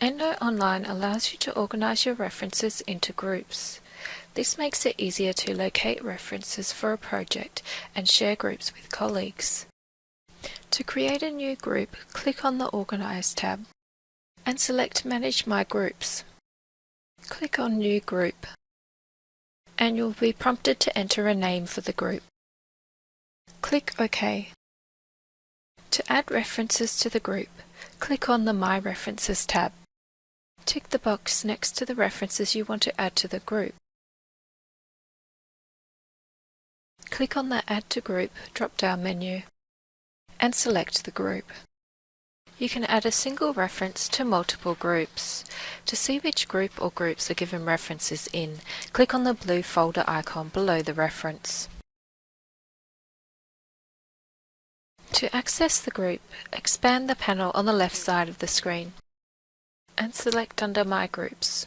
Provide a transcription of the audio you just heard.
EndNote Online allows you to organize your references into groups. This makes it easier to locate references for a project and share groups with colleagues. To create a new group, click on the Organize tab and select Manage My Groups. Click on New Group and you'll be prompted to enter a name for the group. Click OK. To add references to the group, click on the My References tab. Tick the box next to the references you want to add to the group. Click on the Add to Group drop-down menu and select the group. You can add a single reference to multiple groups. To see which group or groups are given references in, click on the blue folder icon below the reference. To access the group, expand the panel on the left side of the screen and select under My Groups.